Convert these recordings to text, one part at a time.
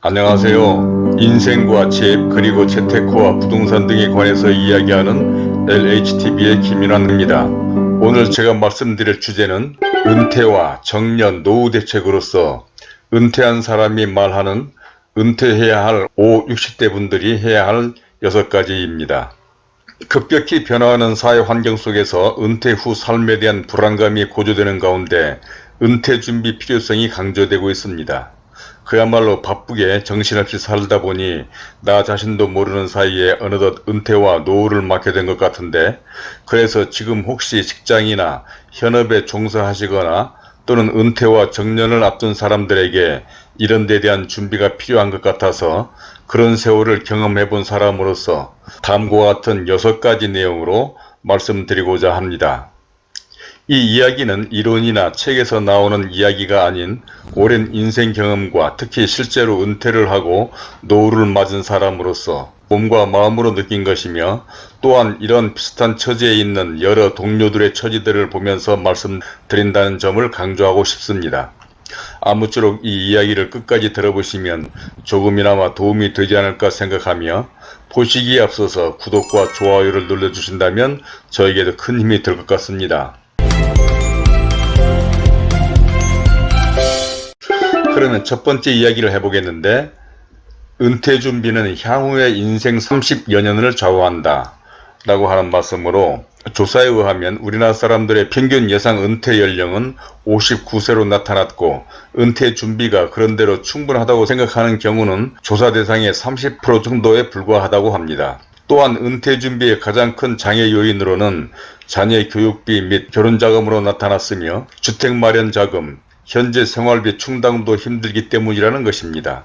안녕하세요. 인생과 집 그리고 재테크와 부동산 등에 관해서 이야기하는 LHTV의 김윤환입니다. 오늘 제가 말씀드릴 주제는 은퇴와 정년 노후 대책으로서 은퇴한 사람이 말하는 은퇴해야 할 5, 60대 분들이 해야 할 6가지입니다. 급격히 변화하는 사회 환경 속에서 은퇴 후 삶에 대한 불안감이 고조되는 가운데 은퇴 준비 필요성이 강조되고 있습니다. 그야말로 바쁘게 정신없이 살다 보니 나 자신도 모르는 사이에 어느덧 은퇴와 노후를 맞게 된 것 같은데 그래서 지금 혹시 직장이나 현업에 종사하시거나 또는 은퇴와 정년을 앞둔 사람들에게 이런 데 대한 준비가 필요한 것 같아서 그런 세월을 경험해 본 사람으로서 다음과 같은 6가지 내용으로 말씀드리고자 합니다. 이 이야기는 이론이나 책에서 나오는 이야기가 아닌 오랜 인생 경험과 특히 실제로 은퇴를 하고 노후를 맞은 사람으로서 몸과 마음으로 느낀 것이며 또한 이런 비슷한 처지에 있는 여러 동료들의 처지들을 보면서 말씀드린다는 점을 강조하고 싶습니다. 아무쪼록 이 이야기를 끝까지 들어보시면 조금이나마 도움이 되지 않을까 생각하며 보시기에 앞서서 구독과 좋아요를 눌러주신다면 저에게도 큰 힘이 될 것 같습니다. 그러면 첫 번째 이야기를 해보겠는데 은퇴 준비는 향후의 인생 30여 년을 좌우한다 라고 하는 말씀으로 조사에 의하면 우리나라 사람들의 평균 예상 은퇴 연령은 59세로 나타났고 은퇴 준비가 그런대로 충분하다고 생각하는 경우는 조사 대상의 30% 정도에 불과하다고 합니다. 또한 은퇴 준비의 가장 큰 장애 요인으로는 자녀 교육비 및 결혼 자금으로 나타났으며 주택 마련 자금, 현재 생활비 충당도 힘들기 때문이라는 것입니다.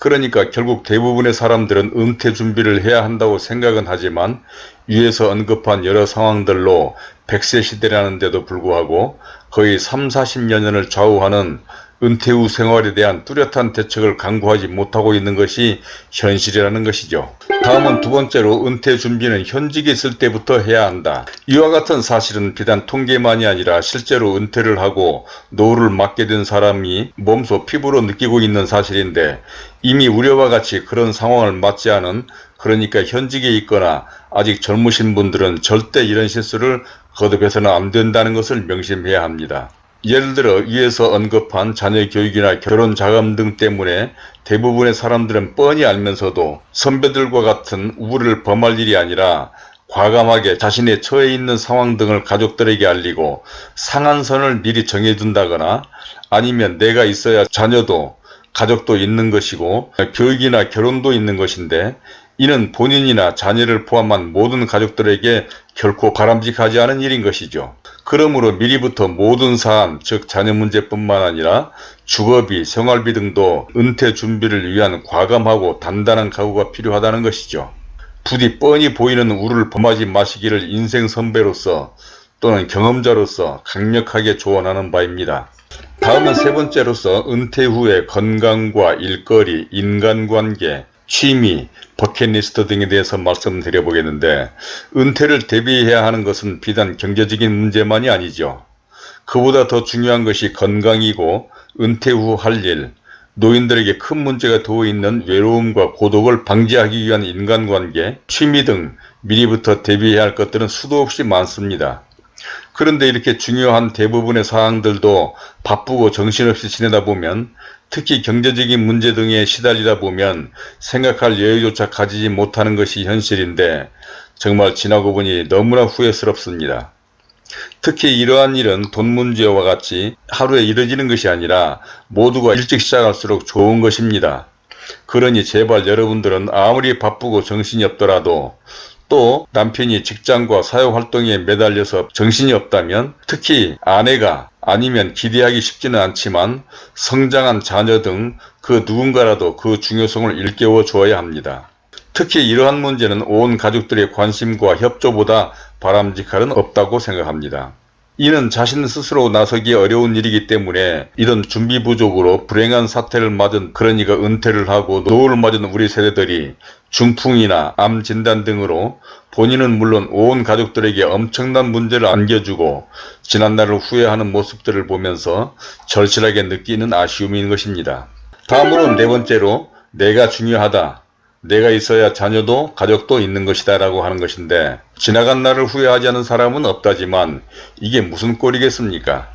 그러니까 결국 대부분의 사람들은 은퇴 준비를 해야 한다고 생각은 하지만 위에서 언급한 여러 상황들로 100세 시대라는데도 불구하고 거의 3, 40여 년을 좌우하는 은퇴 후 생활에 대한 뚜렷한 대책을 강구하지 못하고 있는 것이 현실이라는 것이죠. 다음은 두 번째로 은퇴 준비는 현직에 있을 때부터 해야 한다. 이와 같은 사실은 비단 통계만이 아니라 실제로 은퇴를 하고 노후를 맞게 된 사람이 몸소 피부로 느끼고 있는 사실인데 이미 우려와 같이 그런 상황을 맞지 않은 그러니까 현직에 있거나 아직 젊으신 분들은 절대 이런 실수를 거듭해서는 안 된다는 것을 명심해야 합니다. 예를 들어 위에서 언급한 자녀 교육이나 결혼 자금 등 때문에 대부분의 사람들은 뻔히 알면서도 선배들과 같은 우울을 범할 일이 아니라 과감하게 자신의 처해 있는 상황 등을 가족들에게 알리고 상한선을 미리 정해둔다거나 아니면 내가 있어야 자녀도 가족도 있는 것이고 교육이나 결혼도 있는 것인데 이는 본인이나 자녀를 포함한 모든 가족들에게 결코 바람직하지 않은 일인 것이죠. 그러므로 미리부터 모든 사안 즉 자녀 문제뿐만 아니라 주거비, 생활비 등도 은퇴 준비를 위한 과감하고 단단한 각오가 필요하다는 것이죠. 부디 뻔히 보이는 우를 범하지 마시기를 인생 선배로서 또는 경험자로서 강력하게 조언하는 바입니다. 다음은 세 번째로서 은퇴 후의 건강과 일거리, 인간관계, 취미, 버킷리스트 등에 대해서 말씀드려 보겠는데 은퇴를 대비해야 하는 것은 비단 경제적인 문제만이 아니죠. 그보다 더 중요한 것이 건강이고 은퇴 후 할 일, 노인들에게 큰 문제가 되어 있는 외로움과 고독을 방지하기 위한 인간관계, 취미 등 미리부터 대비해야 할 것들은 수도 없이 많습니다. 그런데 이렇게 중요한 대부분의 사항들도 바쁘고 정신없이 지내다 보면 특히 경제적인 문제 등에 시달리다 보면 생각할 여유조차 가지지 못하는 것이 현실인데 정말 지나고 보니 너무나 후회스럽습니다. 특히 이러한 일은 돈 문제와 같이 하루에 이뤄지는 것이 아니라 모두가 일찍 시작할수록 좋은 것입니다. 그러니 제발 여러분들은 아무리 바쁘고 정신이 없더라도 또 남편이 직장과 사회활동에 매달려서 정신이 없다면 특히 아내가 아니면 기대하기 쉽지는 않지만 성장한 자녀 등 그 누군가라도 그 중요성을 일깨워 주어야 합니다. 특히 이러한 문제는 온 가족들의 관심과 협조보다 바람직할은 없다고 생각합니다. 이는 자신 스스로 나서기 어려운 일이기 때문에 이런 준비 부족으로 불행한 사태를 맞은 그러니까 은퇴를 하고 노후를 맞은 우리 세대들이 중풍이나 암 진단 등으로 본인은 물론 온 가족들에게 엄청난 문제를 안겨주고 지난날을 후회하는 모습들을 보면서 절실하게 느끼는 아쉬움인 것입니다. 다음으로 네 번째로 내가 중요하다. 내가 있어야 자녀도 가족도 있는 것이다 라고 하는 것인데 지나간 날을 후회하지 않은 사람은 없다지만 이게 무슨 꼴이겠습니까?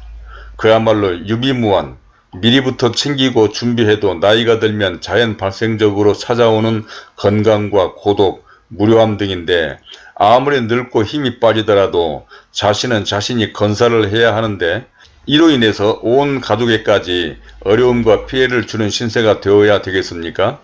그야말로 유비무환 미리부터 챙기고 준비해도 나이가 들면 자연 발생적으로 찾아오는 건강과 고독, 무료함 등인데 아무리 늙고 힘이 빠지더라도 자신은 자신이 건사를 해야 하는데 이로 인해서 온 가족에까지 어려움과 피해를 주는 신세가 되어야 되겠습니까?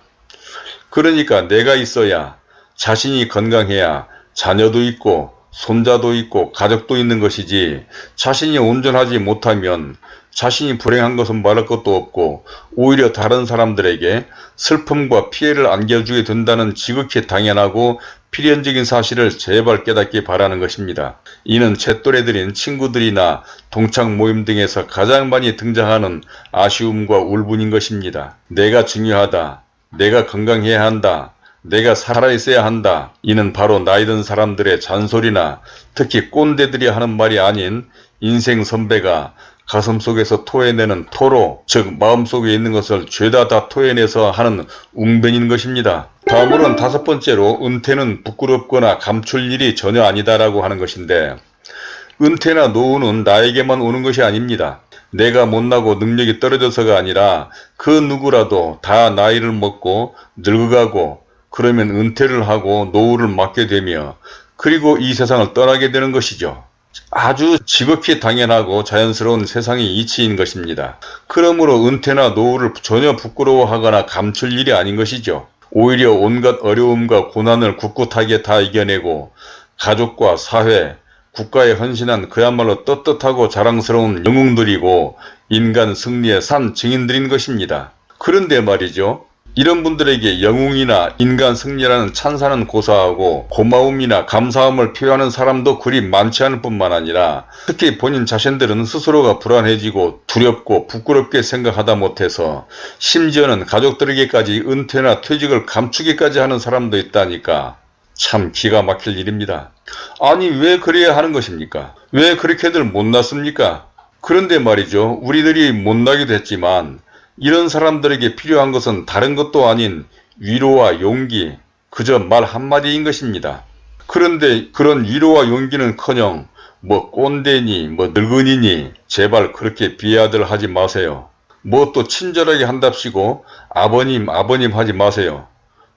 그러니까 내가 있어야 자신이 건강해야 자녀도 있고 손자도 있고 가족도 있는 것이지 자신이 온전하지 못하면 자신이 불행한 것은 말할 것도 없고 오히려 다른 사람들에게 슬픔과 피해를 안겨주게 된다는 지극히 당연하고 필연적인 사실을 제발 깨닫기 바라는 것입니다. 이는 제 또래들인 친구들이나 동창 모임 등에서 가장 많이 등장하는 아쉬움과 울분인 것입니다. 내가 중요하다. 내가 건강해야 한다. 내가 살아있어야 한다. 이는 바로 나이든 사람들의 잔소리나 특히 꼰대들이 하는 말이 아닌 인생 선배가 가슴 속에서 토해내는 토로 즉 마음속에 있는 것을 죄다 다 토해내서 하는 웅변인 것입니다. 다음으로는 다섯 번째로 은퇴는 부끄럽거나 감출 일이 전혀 아니다라고 하는 것인데 은퇴나 노후는 나에게만 오는 것이 아닙니다. 내가 못나고 능력이 떨어져서가 아니라 그 누구라도 다 나이를 먹고 늙어가고 그러면 은퇴를 하고 노후를 맞게 되며 그리고 이 세상을 떠나게 되는 것이죠. 아주 지극히 당연하고 자연스러운 세상의 이치인 것입니다. 그러므로 은퇴나 노후를 전혀 부끄러워하거나 감출 일이 아닌 것이죠. 오히려 온갖 어려움과 고난을 꿋꿋하게 다 이겨내고 가족과 사회, 국가에 헌신한 그야말로 떳떳하고 자랑스러운 영웅들이고 인간 승리의 산 증인들인 것입니다. 그런데 말이죠. 이런 분들에게 영웅이나 인간 승리라는 찬사는 고사하고 고마움이나 감사함을 표하는 사람도 그리 많지 않을 뿐만 아니라 특히 본인 자신들은 스스로가 불안해지고 두렵고 부끄럽게 생각하다 못해서 심지어는 가족들에게까지 은퇴나 퇴직을 감추기까지 하는 사람도 있다니까 참 기가 막힐 일입니다. 아니 왜 그래야 하는 것입니까? 왜 그렇게들 못났습니까? 그런데 말이죠. 우리들이 못나기도 했지만 이런 사람들에게 필요한 것은 다른 것도 아닌 위로와 용기, 그저 말 한마디인 것입니다. 그런데 그런 위로와 용기는커녕 뭐 꼰대니 뭐 늙은이니 제발 그렇게 비하들 하지 마세요. 뭐 또 친절하게 한답시고 아버님 아버님 하지 마세요.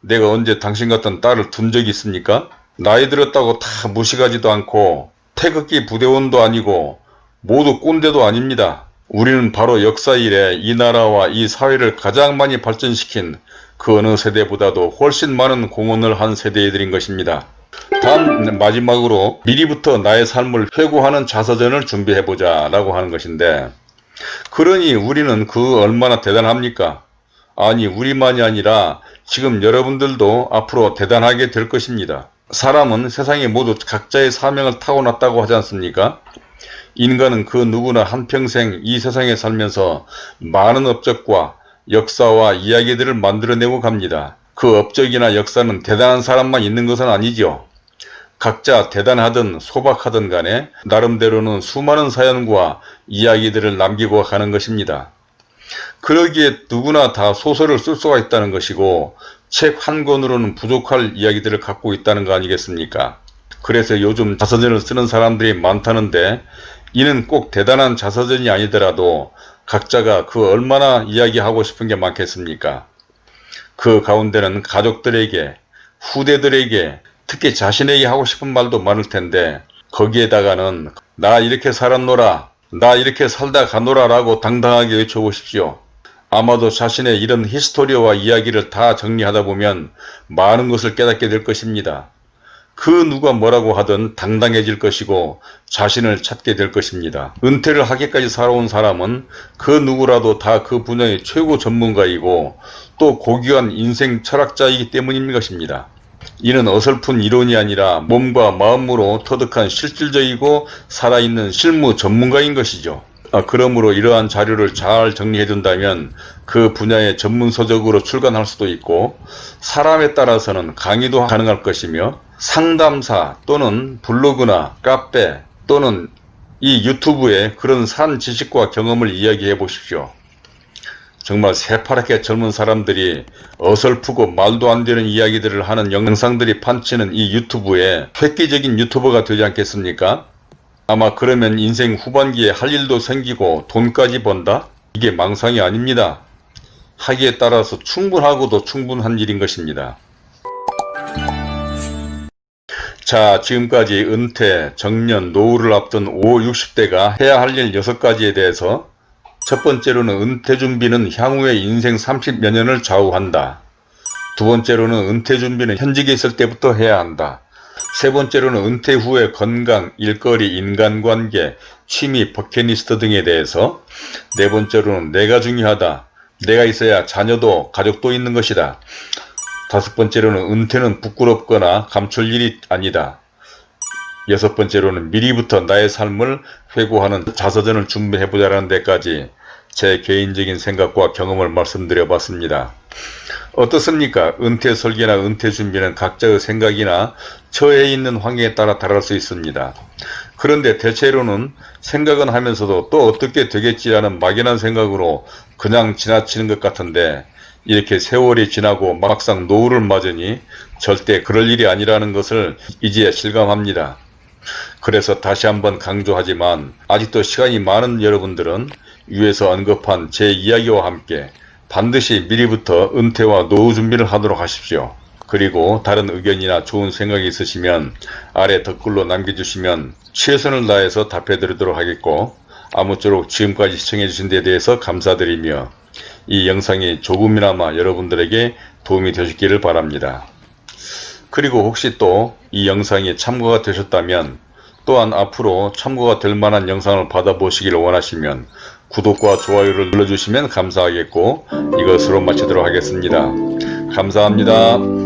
내가 언제 당신 같은 딸을 둔 적이 있습니까? 나이 들었다고 다 무식하지도 않고 태극기 부대원도 아니고 모두 꼰대도 아닙니다. 우리는 바로 역사 이래 이 나라와 이 사회를 가장 많이 발전시킨 그 어느 세대보다도 훨씬 많은 공헌을 한 세대들인 것입니다. 다음 마지막으로 미리부터 나의 삶을 회고하는 자서전을 준비해보자 라고 하는 것인데 그러니 우리는 그 얼마나 대단합니까? 아니 우리만이 아니라 지금 여러분들도 앞으로 대단하게 될 것입니다. 사람은 세상에 모두 각자의 사명을 타고났다고 하지 않습니까? 인간은 그 누구나 한평생 이 세상에 살면서 많은 업적과 역사와 이야기들을 만들어내고 갑니다. 그 업적이나 역사는 대단한 사람만 있는 것은 아니죠. 각자 대단하든 소박하든 간에 나름대로는 수많은 사연과 이야기들을 남기고 가는 것입니다. 그러기에 누구나 다 소설을 쓸 수가 있다는 것이고 책 한 권으로는 부족할 이야기들을 갖고 있다는 거 아니겠습니까? 그래서 요즘 자서전을 쓰는 사람들이 많다는데 이는 꼭 대단한 자서전이 아니더라도 각자가 그 얼마나 이야기하고 싶은 게 많겠습니까? 그 가운데는 가족들에게, 후대들에게, 특히 자신에게 하고 싶은 말도 많을 텐데 거기에다가는 나 이렇게 살았노라, 나 이렇게 살다 가노라 라고 당당하게 외쳐보십시오. 아마도 자신의 이런 히스토리와 이야기를 다 정리하다 보면 많은 것을 깨닫게 될 것입니다. 그 누가 뭐라고 하든 당당해질 것이고 자신을 찾게 될 것입니다. 은퇴를 하기까지 살아온 사람은 그 누구라도 다 그 분야의 최고 전문가이고 또 고귀한 인생 철학자이기 때문인 것입니다. 이는 어설픈 이론이 아니라 몸과 마음으로 터득한 실질적이고 살아있는 실무 전문가인 것이죠. 아, 그러므로 이러한 자료를 잘 정리해 둔다면 그 분야의 전문서적으로 출간할 수도 있고 사람에 따라서는 강의도 가능할 것이며 상담사 또는 블로그나 카페 또는 이 유튜브에 그런 산 지식과 경험을 이야기해 보십시오. 정말 새파랗게 젊은 사람들이 어설프고 말도 안 되는 이야기들을 하는 영상들이 판치는 이 유튜브에 획기적인 유튜버가 되지 않겠습니까? 아마 그러면 인생 후반기에 할 일도 생기고 돈까지 번다? 이게 망상이 아닙니다. 하기에 따라서 충분하고도 충분한 일인 것입니다. 자 지금까지 은퇴, 정년, 노후를 앞둔 5, 60대가 해야 할 일 6가지에 대해서 첫 번째로는 은퇴 준비는 향후의 인생 30여 년을 좌우한다. 두 번째로는 은퇴 준비는 현직에 있을 때부터 해야 한다. 세 번째로는 은퇴 후의 건강, 일거리, 인간관계, 취미, 버킷리스트 등에 대해서 네 번째로는 내가 중요하다. 내가 있어야 자녀도 가족도 있는 것이다. 다섯 번째로는 은퇴는 부끄럽거나 감출 일이 아니다. 여섯 번째로는 미리부터 나의 삶을 회고하는 자서전을 준비해보자는 데까지 제 개인적인 생각과 경험을 말씀드려 봤습니다. 어떻습니까? 은퇴 설계나 은퇴 준비는 각자의 생각이나 처해 있는 환경에 따라 다를 수 있습니다. 그런데 대체로는 생각은 하면서도 또 어떻게 되겠지라는 막연한 생각으로 그냥 지나치는 것 같은데 이렇게 세월이 지나고 막상 노후를 맞으니 절대 그럴 일이 아니라는 것을 이제 실감합니다. 그래서 다시 한번 강조하지만 아직도 시간이 많은 여러분들은 위에서 언급한 제 이야기와 함께 반드시 미리부터 은퇴와 노후 준비를 하도록 하십시오. 그리고 다른 의견이나 좋은 생각이 있으시면 아래 댓글로 남겨주시면 최선을 다해서 답해드리도록 하겠고 아무쪼록 지금까지 시청해주신 데 대해서 감사드리며 이 영상이 조금이나마 여러분들에게 도움이 되셨기를 바랍니다. 그리고 혹시 또 이 영상이 참고가 되셨다면 또한 앞으로 참고가 될 만한 영상을 받아보시기를 원하시면 구독과 좋아요를 눌러주시면 감사하겠고 이것으로 마치도록 하겠습니다. 감사합니다.